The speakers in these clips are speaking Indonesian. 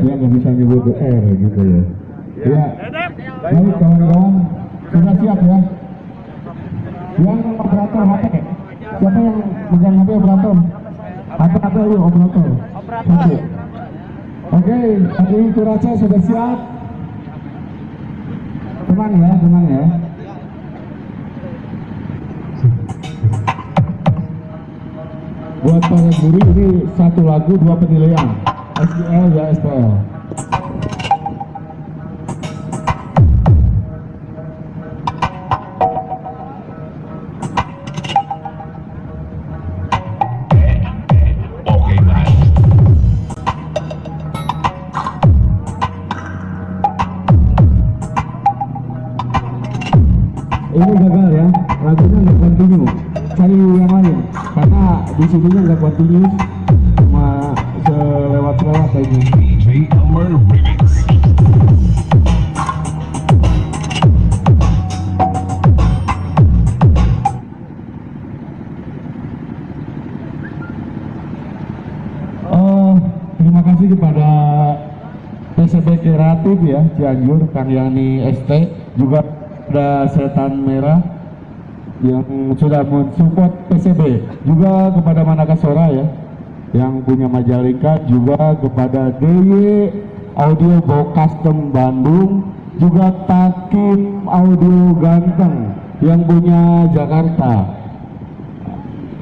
ya nggak bisa nyebut R gitu ya. Ya baik kawan-kawan. Sudah siap ya? Yang operator HP. Siapa yang megang HP operator? HP HP yuk operator. Operator oke tadi Kuraca sudah siap? Tenang ya tenang ya. Buat para guru ini satu lagu dua penilaian SPL ya SPL ini gagal ya. Lagunya nggak continue. Cari yang lain. Karena di sininya nggak continue Ya Cianjur, Yani ST, juga ada Setan Merah yang sudah mensupport PCB, juga kepada Manakasora ya yang punya Majalengka, juga kepada DY Audio Bo Custom Bandung, juga Takim Audio Ganteng yang punya Jakarta.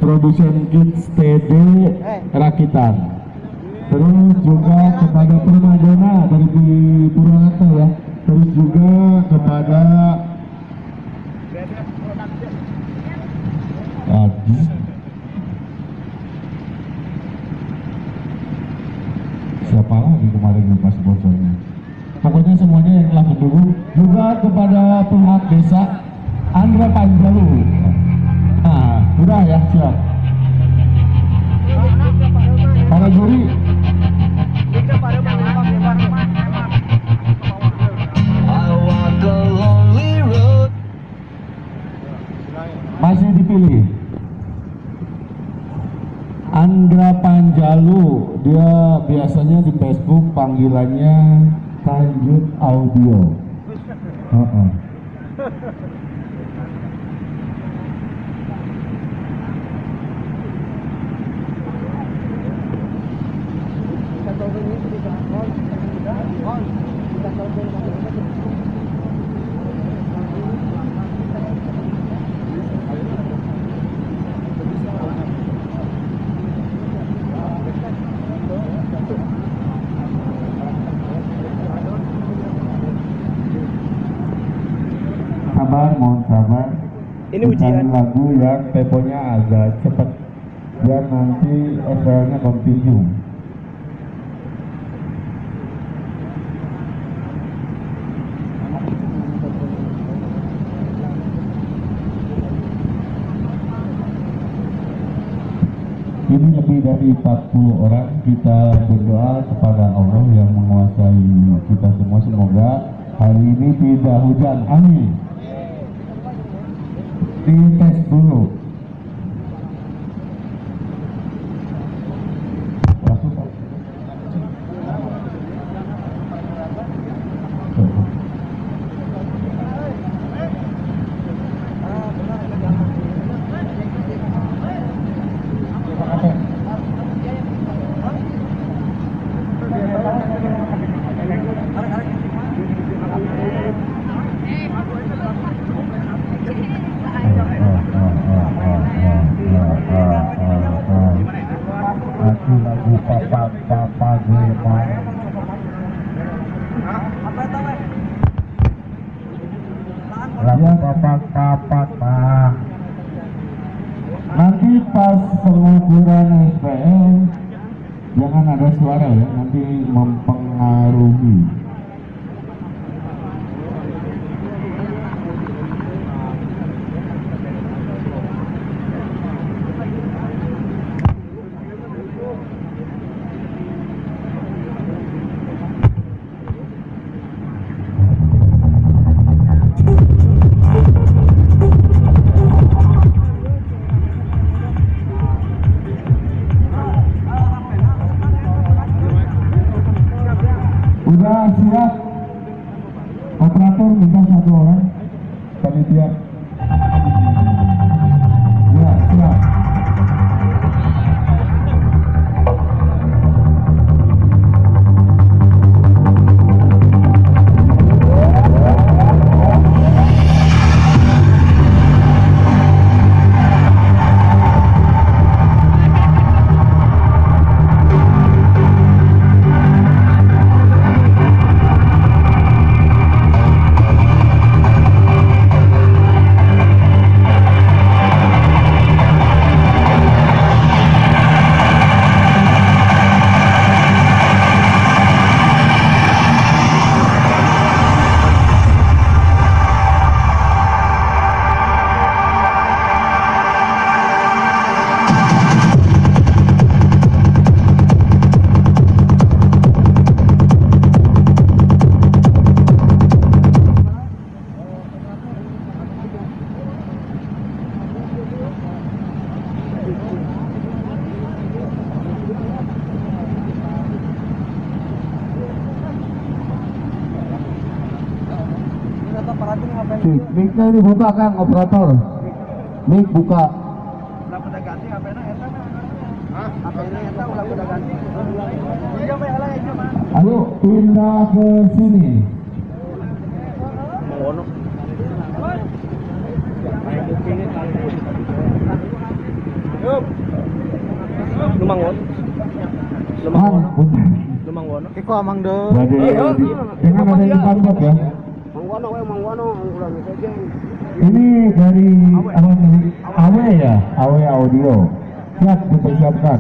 Produsen kits TD rakitan terus juga kepada Permadona dari di Purwakarta ya. Terus juga kepada Aduh. siapa lagi kemarin lupa sponsornya pokoknya semuanya yang telah mendukung. Juga kepada pihak desa Andra Panjalu. Nah udah ya siap. Para juri masih dipilih Andra Panjalu dia biasanya di Facebook panggilannya Tanjut Audio Heeh. sabar ujian. lagu yang temponya agak cepat. Biar nanti SL-nya continue. Ini lebih dari 40 orang. Kita berdoa kepada Allah yang menguasai kita semua. Semoga hari ini tidak hujan. Amin dites dulu suara ya Nanti mempengaruhi siap? Operator minta satu orang. Panitia. Mic-nya dibuka Kang, operator. Mic buka. Ayo pindah ke sini. Lumangon. Kang, punten. Lumangon. Iko amang de. Jadi, dengan ada yang ya. Ini dari apa Awe ya, Awe Audio. Siap dipersiapkan.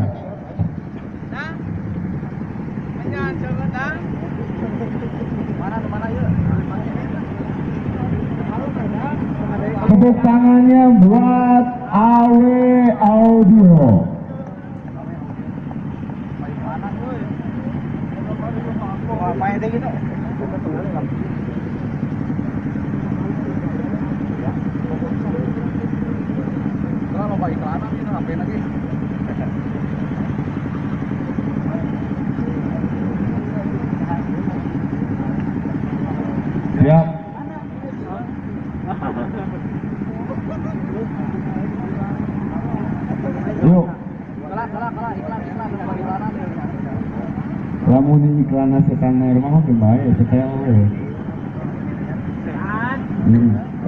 Tepuk tangannya buat Awe Audio. Apa yang gitu? Kalau mau lagi? Siap. Yuk, iklan lamun setan air mah makin baik, setel we.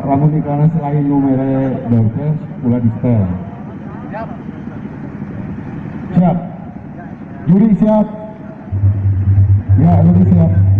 Lamun iklan selain numere dorkes, ulah di setel. Siap. Juri siap. Ya, Juri siap.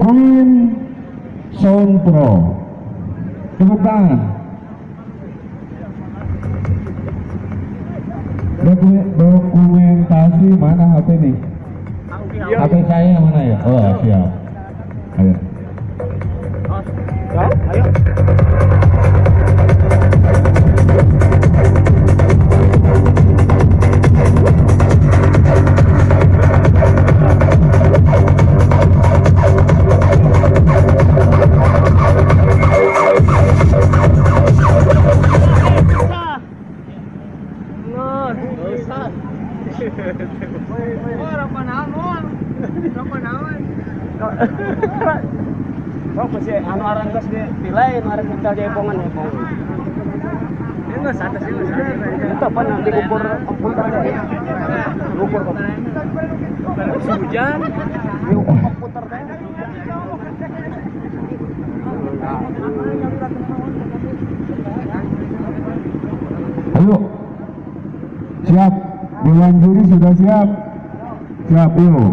Queen Sound Pro. Tepuk tangan. Doku- Dokumentasi mana HP nih? HP saya yang mana ya? Oh siap. Ayo. Ayo. Aran geus dipilai, anu aran kita jaipongan ya. Ini enggak sadar sih, Itu apa nanti ukur komputer ya? Ukur. Si hujan, diukur komputer teh. Ayo. Siap. Dewan juri sudah siap. Siap, yuk.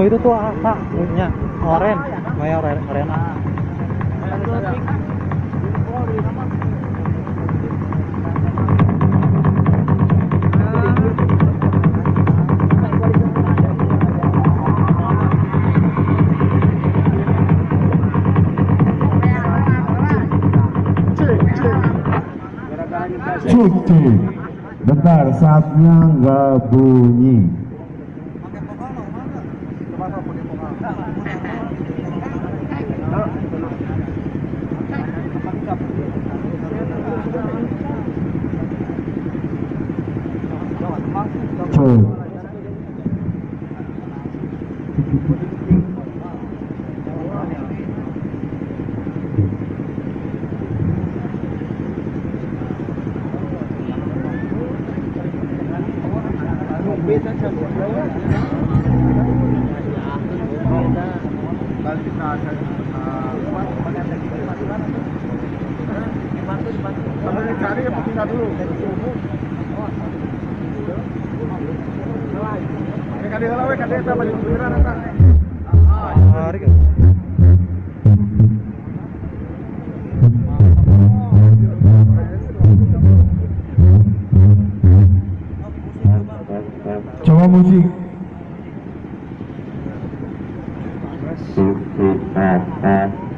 Itu tuh ah, Pak, punya oren, Maya oren, orena. Bentar, saatnya nggak bunyi. Cek. Hari Coba musik. Siantar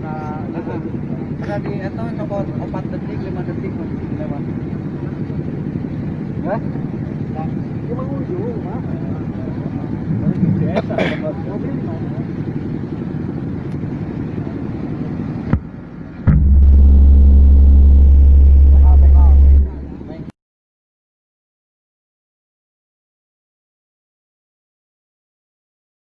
tuh rada na Kada di eto cokot 4 detik, 5 detik lewat. Hah? Cuma ujung, Pak. Biasa, mobil mah.